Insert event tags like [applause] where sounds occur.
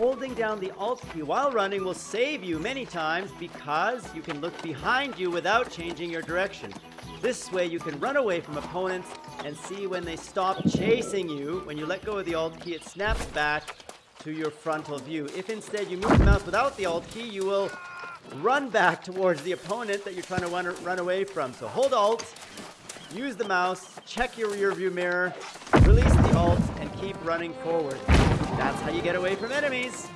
holding down the Alt key while running will save you many times because you can look behind you without changing your direction. This way you can run away from opponents and see when they stop chasing you. When you let go of the Alt key, it snaps back to your frontal view. If instead you move the mouse without the Alt key, you will run back [laughs] towards the opponent that you're trying to run, run away from. So hold Alt, use the mouse, check your rear view mirror, release the keep running forward. That's how you get away from enemies.